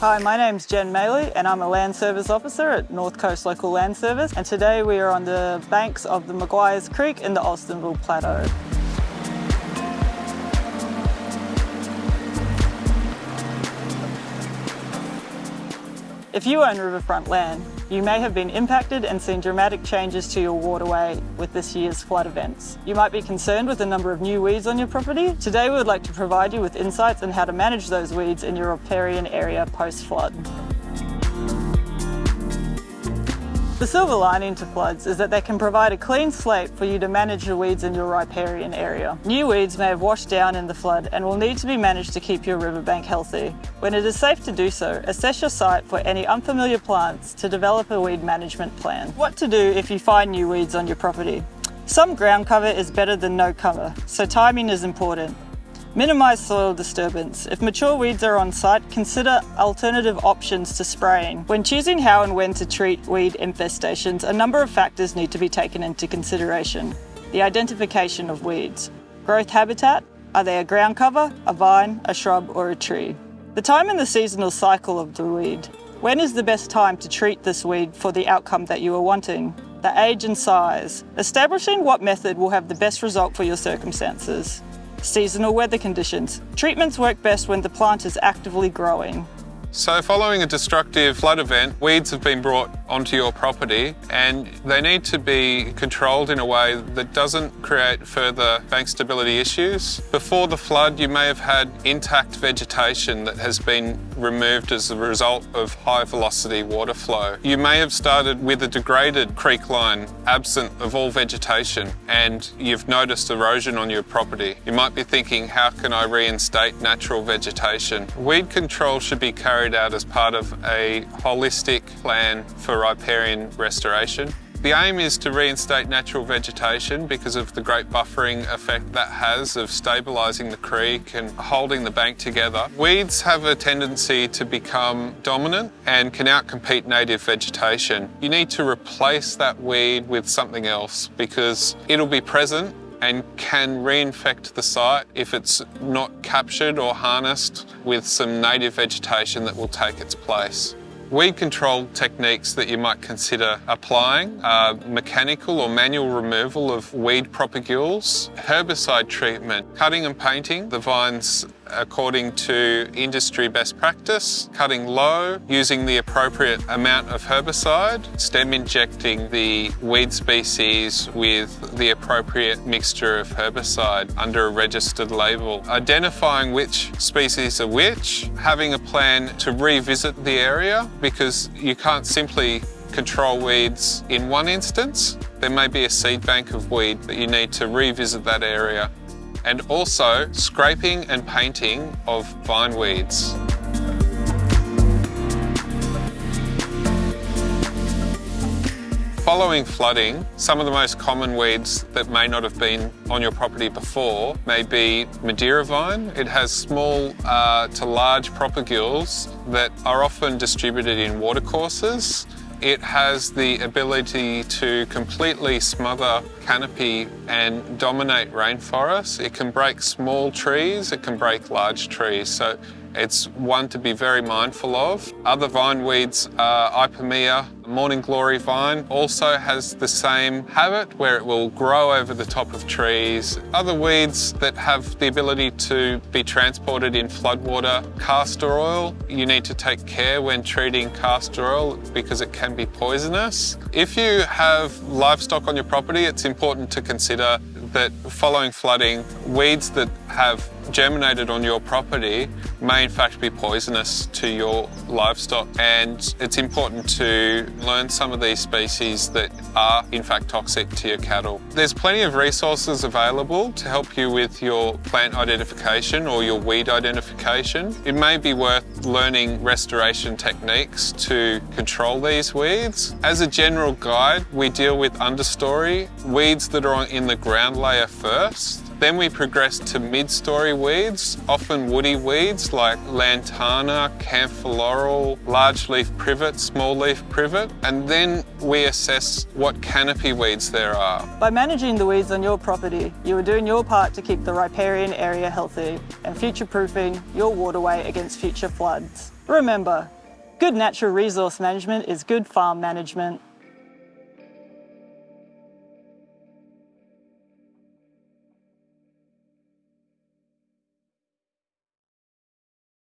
Hi, my name's Jen Maley and I'm a Land Service Officer at North Coast Local Land Service and today we are on the banks of the Maguires Creek in the Alstonville Plateau. If you own riverfront land, you may have been impacted and seen dramatic changes to your waterway with this year's flood events. You might be concerned with the number of new weeds on your property. Today we would like to provide you with insights on how to manage those weeds in your riparian area post-flood. The silver lining to floods is that they can provide a clean slate for you to manage the weeds in your riparian area. New weeds may have washed down in the flood and will need to be managed to keep your riverbank healthy. When it is safe to do so, assess your site for any unfamiliar plants to develop a weed management plan. What to do if you find new weeds on your property? Some ground cover is better than no cover, so timing is important. Minimise soil disturbance. If mature weeds are on site, consider alternative options to spraying. When choosing how and when to treat weed infestations, a number of factors need to be taken into consideration. The identification of weeds. Growth habitat. Are they a ground cover, a vine, a shrub or a tree? The time and the seasonal cycle of the weed. When is the best time to treat this weed for the outcome that you are wanting? The age and size. Establishing what method will have the best result for your circumstances. Seasonal weather conditions. Treatments work best when the plant is actively growing. So following a destructive flood event, weeds have been brought onto your property and they need to be controlled in a way that doesn't create further bank stability issues. Before the flood, you may have had intact vegetation that has been removed as a result of high velocity water flow. You may have started with a degraded creek line absent of all vegetation and you've noticed erosion on your property. You might be thinking, how can I reinstate natural vegetation? Weed control should be carried carried out as part of a holistic plan for riparian restoration. The aim is to reinstate natural vegetation because of the great buffering effect that has of stabilising the creek and holding the bank together. Weeds have a tendency to become dominant and can outcompete native vegetation. You need to replace that weed with something else because it'll be present and can reinfect the site if it's not captured or harnessed with some native vegetation that will take its place. Weed control techniques that you might consider applying are mechanical or manual removal of weed propagules, herbicide treatment, cutting and painting the vines according to industry best practice, cutting low, using the appropriate amount of herbicide, stem injecting the weed species with the appropriate mixture of herbicide under a registered label, identifying which species are which, having a plan to revisit the area because you can't simply control weeds in one instance. There may be a seed bank of weed that you need to revisit that area and also scraping and painting of vine weeds. Following flooding, some of the most common weeds that may not have been on your property before may be Madeira vine. It has small uh, to large propagules that are often distributed in watercourses it has the ability to completely smother canopy and dominate rainforests. It can break small trees, it can break large trees. So it's one to be very mindful of. Other vine weeds are Ipomoea. Morning Glory vine also has the same habit where it will grow over the top of trees. Other weeds that have the ability to be transported in floodwater, castor oil. You need to take care when treating castor oil because it can be poisonous. If you have livestock on your property, it's important to consider that following flooding, weeds that have germinated on your property may in fact be poisonous to your livestock and it's important to learn some of these species that are in fact toxic to your cattle. There's plenty of resources available to help you with your plant identification or your weed identification. It may be worth learning restoration techniques to control these weeds. As a general guide, we deal with understory, weeds that are in the ground layer first Then we progress to mid-story weeds, often woody weeds like lantana, camphor laurel, large leaf privet, small leaf privet, and then we assess what canopy weeds there are. By managing the weeds on your property, you are doing your part to keep the riparian area healthy and future-proofing your waterway against future floods. Remember, good natural resource management is good farm management.